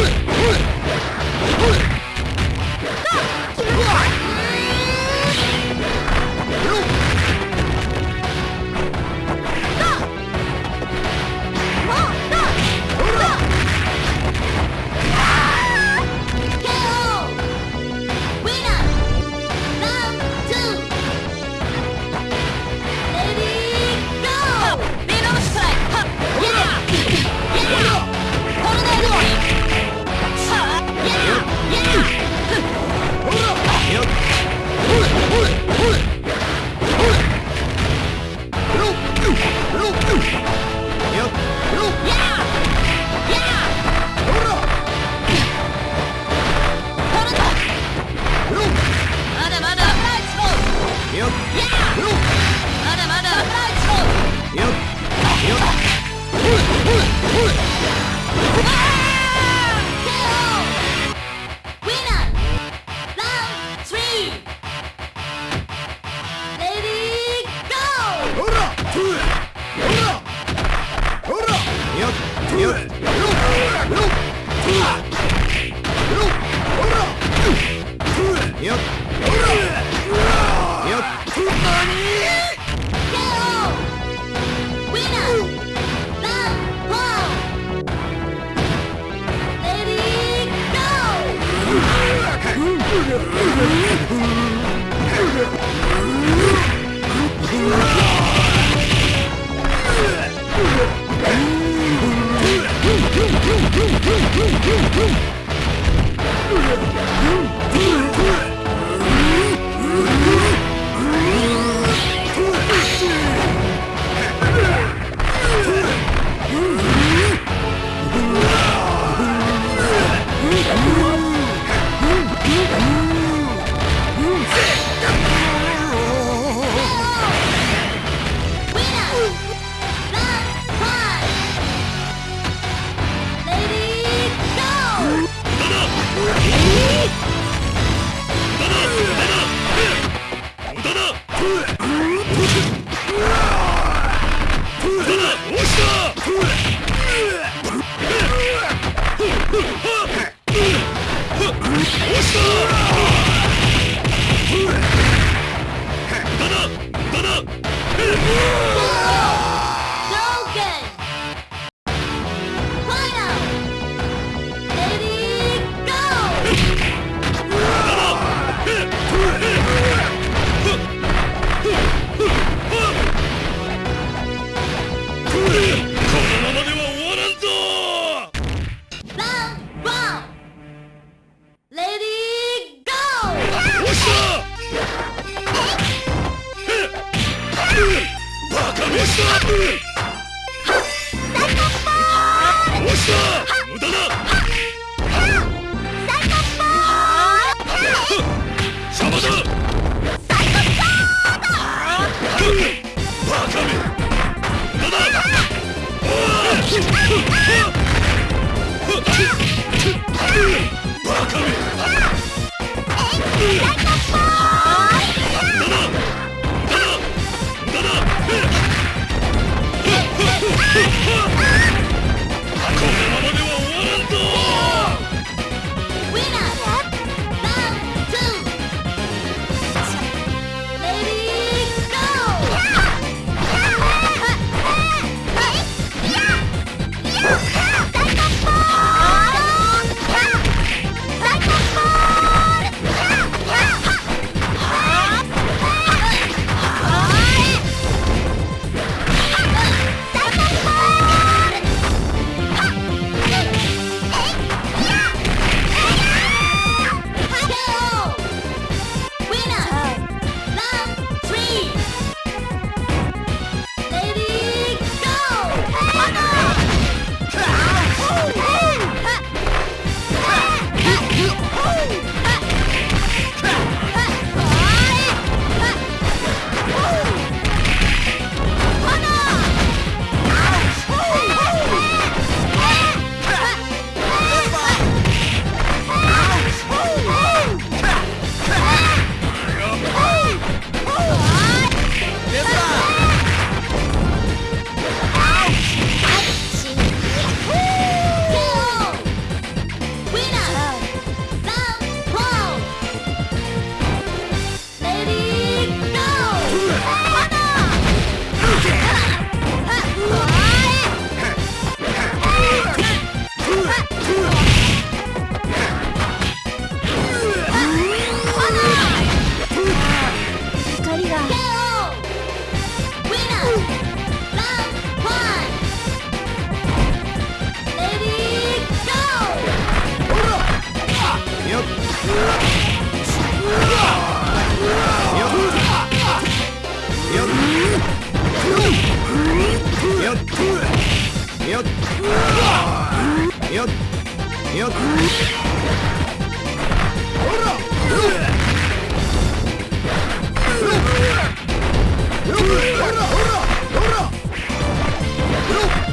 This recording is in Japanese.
Ugh! Do it! Do it! Do it! よっ。よっ。よっ。ほらほらほらほらほら